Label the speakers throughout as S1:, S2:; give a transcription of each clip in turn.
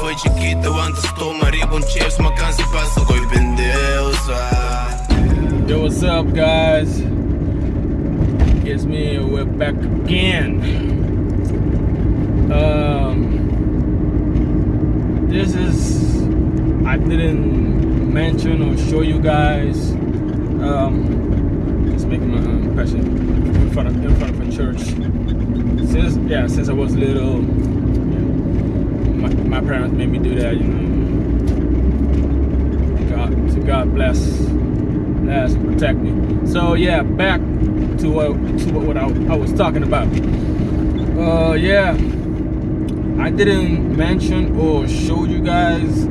S1: Foi antes com chips Uma cansa passa com
S2: Yo, what's up guys? It's me, we're back again. Um, this is, I didn't mention or show you guys, um, just making my impression in front of, in front of a church. Since, yeah, since I was little, my, my parents made me do that, you know. God, to God bless, bless and protect me. So yeah, back to what to what I, I was talking about. Uh, yeah, I didn't mention or show you guys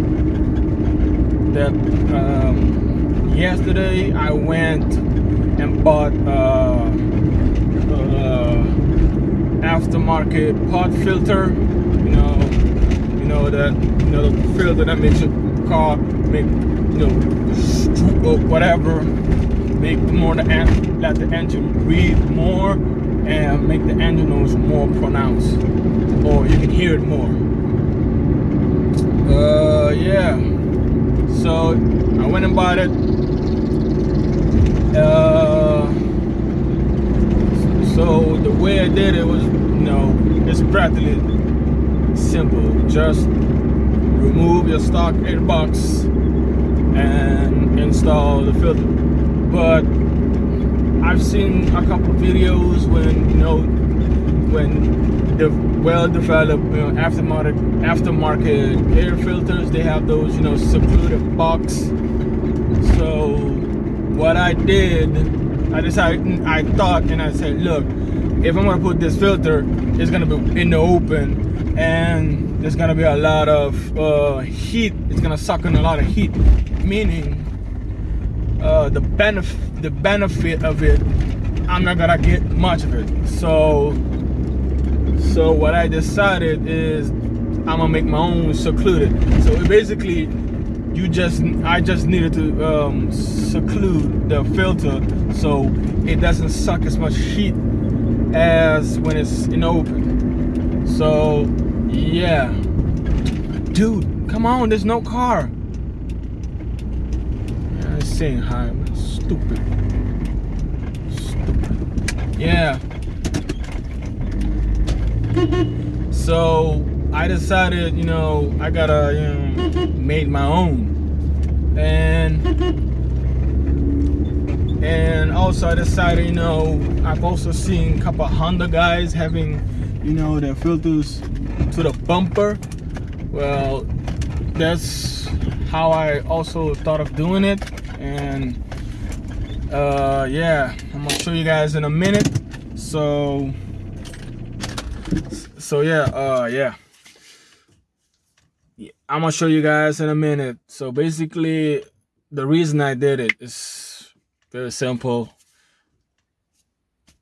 S2: that um, yesterday I went and bought uh, aftermarket pod filter. You know, you know that you know the filter that makes your car make you know whatever make more the let the engine breathe more and make the engine noise more pronounced or you can hear it more uh yeah so I went and bought it uh so the way I did it was you know it's practically simple. Just remove your stock airbox and install the filter. But I've seen a couple videos when you know when the well-developed you know, aftermarket aftermarket air filters they have those you know secluded box. So what I did I decided I thought and I said look if I'm gonna put this filter it's gonna be in the open and there's gonna be a lot of uh, heat. It's gonna suck in a lot of heat meaning uh, the benefit the benefit of it I'm not gonna get much of it. So so what I decided is I'm gonna make my own secluded. So basically you just I just needed to um, seclude the filter so it doesn't suck as much heat as when it's in open so yeah dude come on there's no car I'm saying hi. Stupid. Stupid. Yeah. so I decided, you know, I gotta, you know, made my own. And and also I decided, you know, I've also seen a couple Honda guys having, you know, their filters to the bumper. Well, that's how I also thought of doing it. And uh yeah i'm gonna show you guys in a minute. So so yeah uh yeah i'm gonna show you guys in a minute. So basically the reason i did it is very simple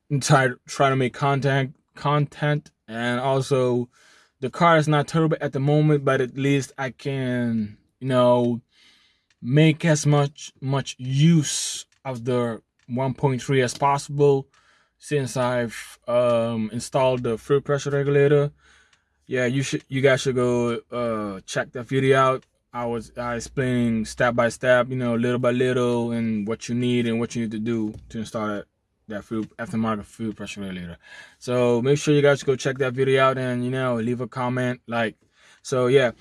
S2: and try try to make content content and also the car is not turbo at the moment but at least i can you know make as much much use of the 1.3 as possible since I've um, installed the fuel pressure regulator. Yeah, you should you guys should go uh, check that video out. I was uh, explaining step by step, you know, little by little, and what you need and what you need to do to install that that fuel aftermarket fuel pressure regulator. So make sure you guys go check that video out and you know leave a comment, like. So yeah,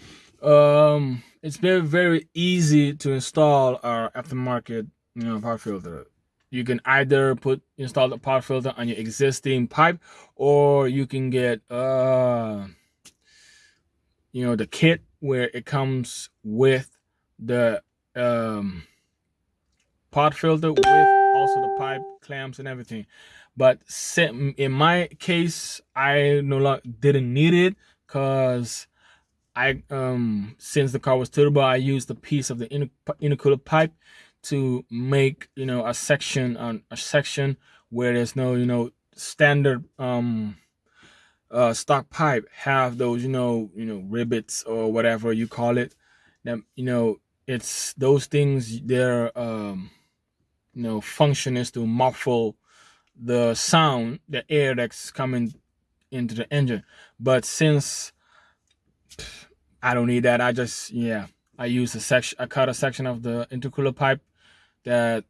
S2: um, it's very very easy to install our aftermarket you know pod filter you can either put install the pod filter on your existing pipe or you can get uh you know the kit where it comes with the um pod filter with also the pipe clamps and everything. But in my case i no longer didn't need it because I um since the car was turbo, I used a piece of the intercooler pipe to make you know a section on a section where there's no you know standard um uh stock pipe have those you know you know rivets or whatever you call it that you know it's those things their um you know function is to muffle the sound the air that's coming into the engine. But since I don't need that, I just yeah, I use a section. I cut a section of the intercooler pipe that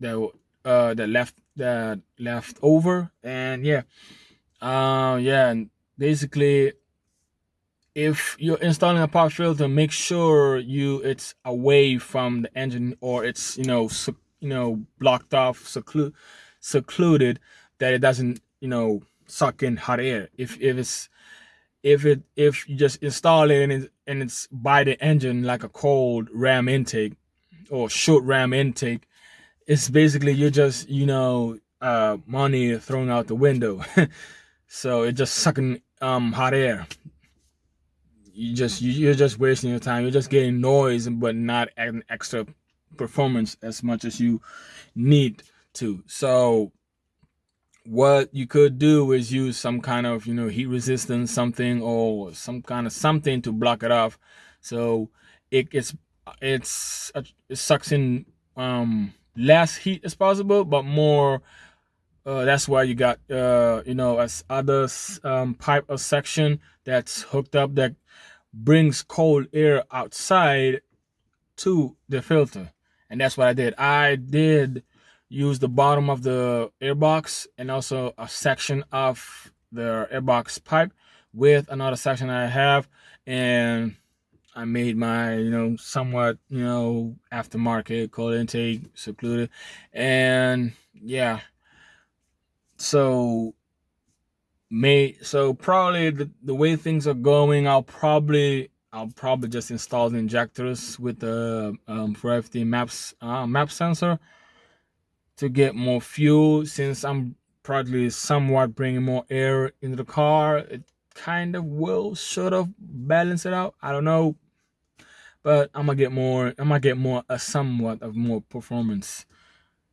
S2: that uh that left that left over, and yeah, uh yeah, and basically if you're installing a pop filter make sure you it's away from the engine or it's you know you know blocked off seclu secluded that it doesn't you know suck in hot air. If if it's if it if you just install it and, it, and it's by the engine like a cold ram intake or short ram intake it's basically you're just you know uh money thrown out the window so it's just sucking um hot air you just you're just wasting your time. You're just getting noise, but not an extra performance as much as you need to. So what you could do is use some kind of you know heat resistance something or some kind of something to block it off so it gets it's it sucks in um less heat as possible but more uh, that's why you got uh you know as other um pipe or section that's hooked up that brings cold air outside to the filter. And that's what I did. I did use the bottom of the airbox and also a section of the airbox pipe with another section I have. And I made my, you know, somewhat, you know, aftermarket cold intake secluded. And yeah. So may so probably the, the way things are going i'll probably i'll probably just install the injectors with the um, for FD maps uh, map sensor to get more fuel. Since i'm probably somewhat bringing more air into the car it kind of will sort of balance it out. I don't know. But i'm gonna get more i'm gonna get more a somewhat of more performance.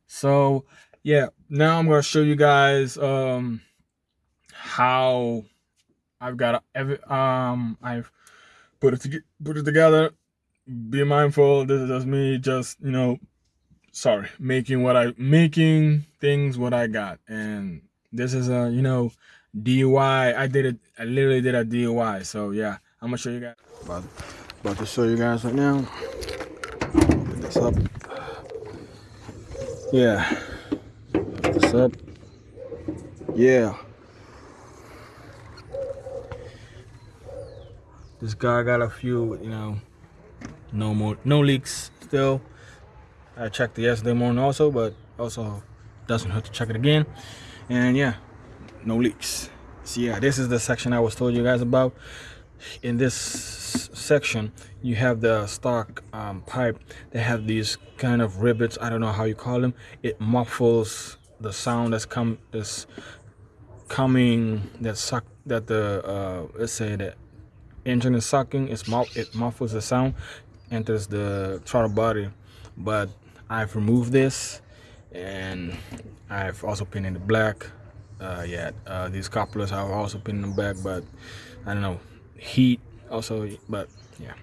S2: So yeah now i'm gonna show you guys um how I've got every um I've put it to, put it together. Be mindful. This is just me, just you know, sorry, making what I making things what I got, and this is a you know DIY. I did it. I literally did a DIY. So yeah, I'm gonna show you guys. About, about to show you guys right now. Put this up. Yeah. This up. Yeah. this guy got a few you know no more no leaks still. I checked the yesterday morning also but also doesn't hurt to check it again. And yeah no leaks. So yeah this is the section i was told you guys about. In this section you have the stock um, pipe. They have these kind of rivets i don't know how you call them. It muffles the sound that's come this coming that suck that the uh let's say that engine is sucking it's it muffles the sound enters the throttle body. But I've removed this and I've also painted it black uh, yeah uh, these couplers I've also painted them black but I don't know heat also but yeah.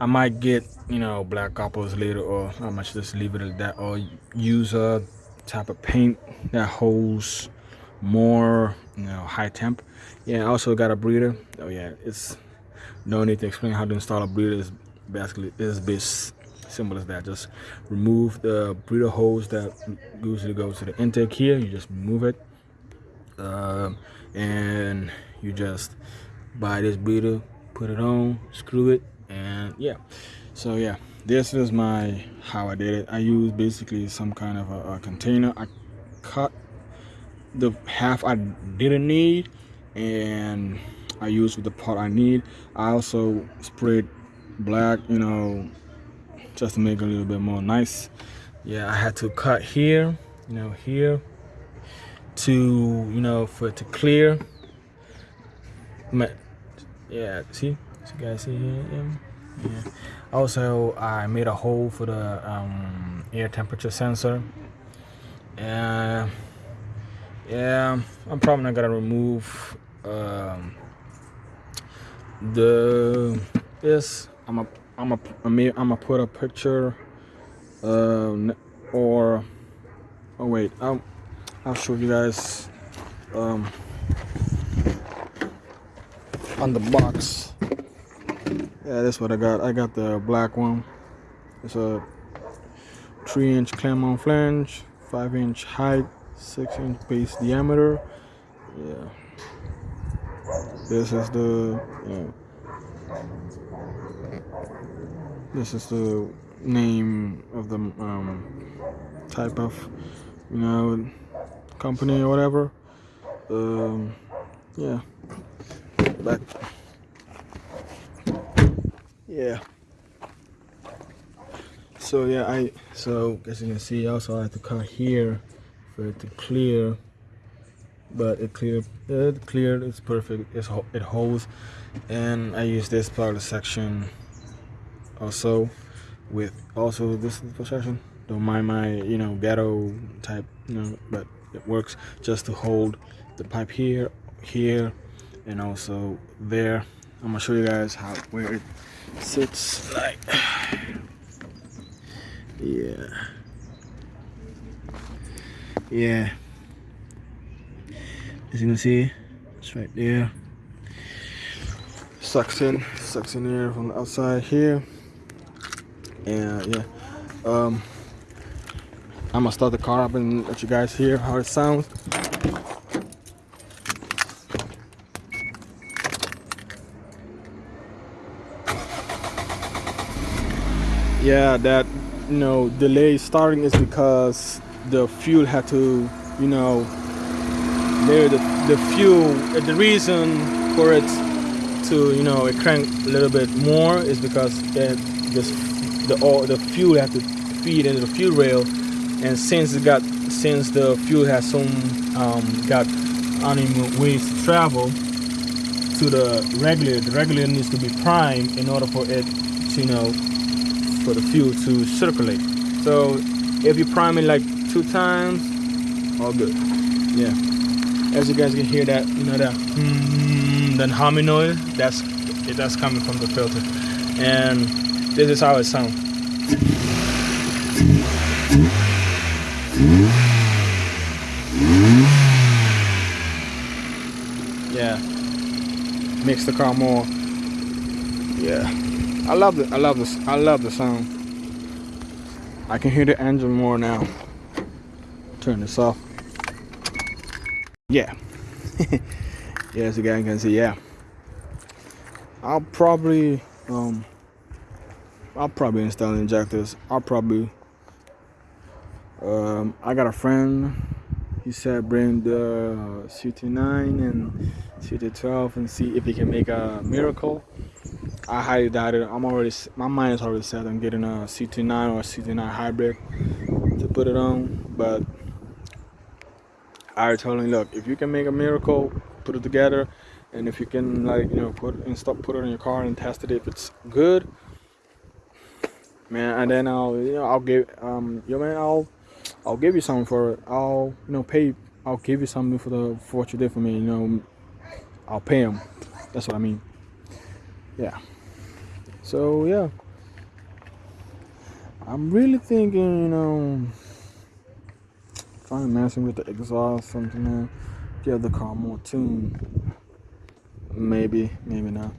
S2: I might get you know black couplers later or I might just leave it at that or use a type of paint that holds more you know high temp. Yeah I also got a breather oh yeah it's no need to explain how to install a breather is basically is base. Simple as that. Just remove the breather hose that usually goes to the intake here. You just remove it uh, and you just buy this breather put it on screw it and yeah. So yeah this is my how I did it I used basically some kind of a, a container I cut the half I didn't need and I use with the part I need. I also sprayed black, you know, just to make it a little bit more nice. Yeah, I had to cut here, you know, here to, you know, for it to clear. Yeah, see? You guys see here? Yeah. Also, I made a hole for the um, air temperature sensor. And yeah, I'm probably not gonna remove um, the this I'm a I'm a I'm a, I'm a put a picture um or oh wait I'll I'll show you guys um on the box. Yeah, that's what I got. I got the black one. It's a three inch clamp flange, five inch height, six inch base diameter. Yeah. This is the yeah. This is the name of the um, type of you know company or whatever. Um, yeah. Back. Yeah. So yeah i so as you can see also i have to cut here for it to clear but it cleared it cleared it's perfect it's, it holds and i use this part of the section also with also this section don't mind my you know ghetto type you know but it works just to hold the pipe here here and also there i'm gonna show you guys how where it sits like yeah. Yeah. As you can see, it's right there. Sucks in, sucks in air from the outside here. And yeah. Um I'm gonna start the car up and let you guys hear how it sounds. Yeah, that you know delay starting is because the fuel had to you know the, the fuel the reason for it to you know it crank a little bit more is because it this the all the fuel had to feed into the fuel rail. And since it got since the fuel has some um, got uneven ways to travel to the regulator the regulator needs to be primed in order for it to you know for the fuel to circulate. So if you prime it like two times, all good. Yeah. As you guys can hear that, you know that mm, that humming noise, that's that's coming from the filter. And this is how it sounds. Yeah. Makes the car more yeah I love it. I love this. I love the sound. I can hear the engine more now. Turn this off. Yeah. yeah, as you can see, yeah. I'll probably um I'll probably install injectors. I'll probably um I got a friend he said bring the CT9 and CT12 and see if he can make a miracle I highly doubt it. I'm already, my mind is already set on getting a CT9 or a CT9 hybrid to put it on. But I already told him, look, if you can make a miracle, put it together, and if you can, like, you know, put and stop, put it in your car and test it if it's good, man. And then I'll, you know, I'll give, um, yo, man, I'll, I'll give you something for it. I'll, you know, pay. I'll give you something for the for what you did for me. You know, I'll pay him. That's what I mean. Yeah. So yeah, I'm really thinking, you know, trying messing with the exhaust, something to give the car more tune. Maybe, maybe not.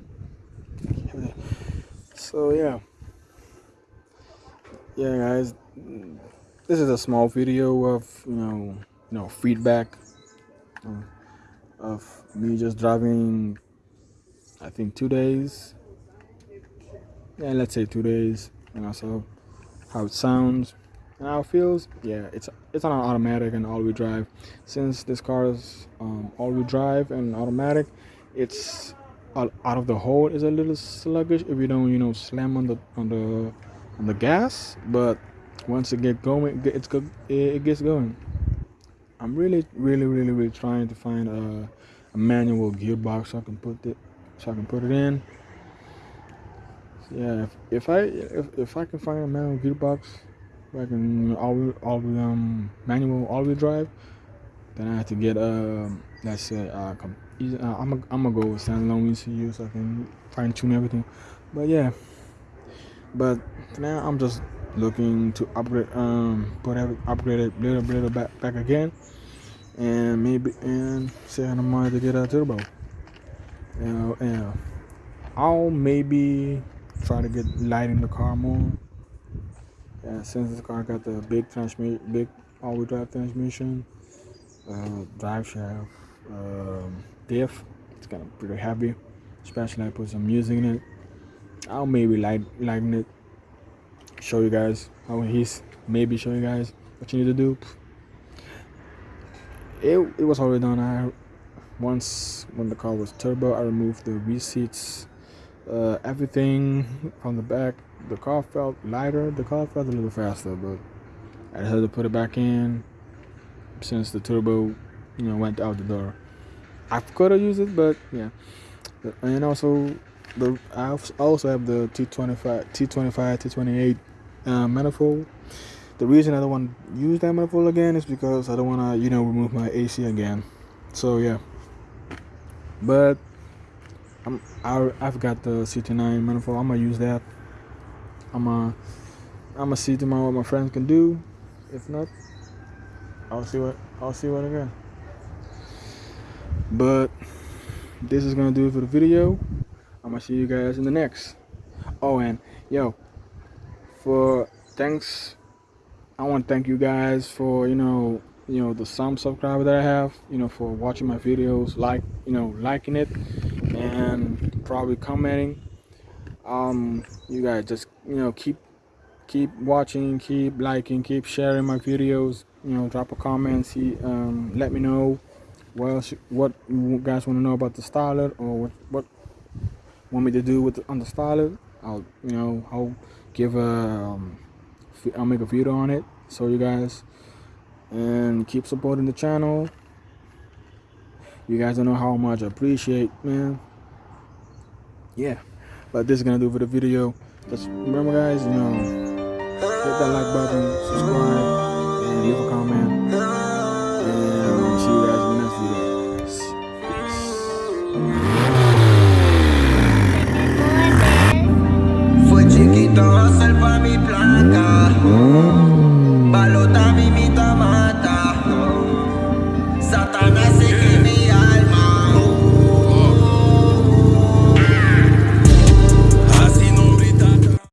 S2: So yeah, yeah, guys, this is a small video of you know, you know, feedback of me just driving. I think two days yeah, let's say two days, and also how it sounds and how it feels. Yeah, it's it's on an automatic and all-wheel drive. Since this car is um, all-wheel drive and automatic, it's out of the hole is a little sluggish if you don't you know slam on the on the on the gas. But once it get going, it's good. It gets going. I'm really, really, really, really trying to find a, a manual gearbox so I can put it so I can put it in yeah, if, if I if, if I can find a manual gearbox, I can all all um manual all wheel drive, then I have to get um let's say uh, uh I'm a, I'm gonna go with standalone ECU so I can fine tune everything. But yeah, but now I'm just looking to upgrade um put every upgrade it little little back back again, and maybe and say I'm to get a turbo. Know, and I'll maybe try to get lighting the car more. Yeah, since this car got the big transmission, big all-wheel drive transmission, uh, drive shaft, um, diff. It's kind of pretty heavy, especially I put some music in it. I'll maybe light lighten it. Show you guys how he's maybe show you guys what you need to do. It it was already done. I once when the car was turbo, I removed the rear seats, uh, everything from the back. The car felt lighter. The car felt a little faster, but I had to put it back in since the turbo, you know, went out the door. I could have used it, but yeah. And also, the I also have the T25, T25, T28 uh, manifold. The reason I don't want to use that manifold again is because I don't want to, you know, remove my AC again. So yeah. But I'm I, I've got the CT9 manifold. I'm gonna use that. I'm gonna I'm gonna see tomorrow what my friends can do. If not, I'll see what I'll see what I again. But this is gonna do it for the video. I'm gonna see you guys in the next. Oh, and yo, for thanks, I want to thank you guys for you know you know the some subscriber that I have you know for watching my videos, like you know liking it, and probably commenting. Um, you guys just you know keep keep watching, keep liking, keep sharing my videos. You know, drop a comment, see, um, let me know what else, what you guys want to know about the styler or what what want me to do with the, on the styler. I'll you know I'll give a um, I'll make a video on it so you guys and keep supporting the channel. You guys don't know how much I appreciate, man yeah. But this is gonna do for the video. Just remember guys you know hit that like button subscribe and leave a comment. And I'll see you guys in the next video.